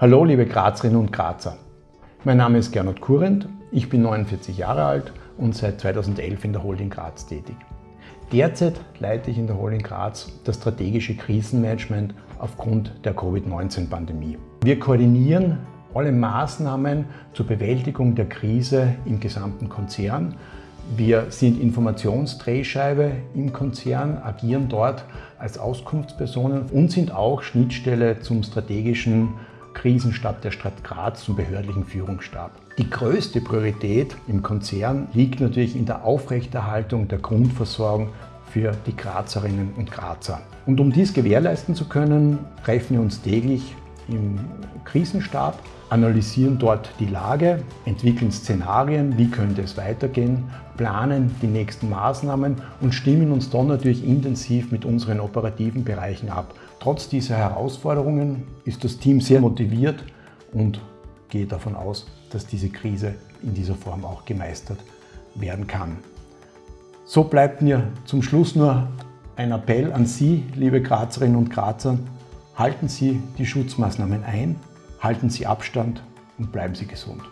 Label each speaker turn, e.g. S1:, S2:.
S1: Hallo liebe Grazerinnen und Grazer. Mein Name ist Gernot Kurrent, ich bin 49 Jahre alt und seit 2011 in der Holding Graz tätig. Derzeit leite ich in der Holding Graz das strategische Krisenmanagement aufgrund der Covid-19-Pandemie. Wir koordinieren alle Maßnahmen zur Bewältigung der Krise im gesamten Konzern. Wir sind Informationsdrehscheibe im Konzern, agieren dort als Auskunftspersonen und sind auch Schnittstelle zum strategischen Krisenstab der Stadt Graz zum behördlichen Führungsstab. Die größte Priorität im Konzern liegt natürlich in der Aufrechterhaltung der Grundversorgung für die Grazerinnen und Grazer. Und um dies gewährleisten zu können, treffen wir uns täglich im Krisenstab, analysieren dort die Lage, entwickeln Szenarien, wie könnte es weitergehen, planen die nächsten Maßnahmen und stimmen uns dann natürlich intensiv mit unseren operativen Bereichen ab. Trotz dieser Herausforderungen ist das Team sehr motiviert und geht davon aus, dass diese Krise in dieser Form auch gemeistert werden kann. So bleibt mir zum Schluss nur ein Appell an Sie, liebe Grazerinnen und Grazer, Halten Sie die Schutzmaßnahmen ein, halten Sie Abstand und bleiben Sie gesund.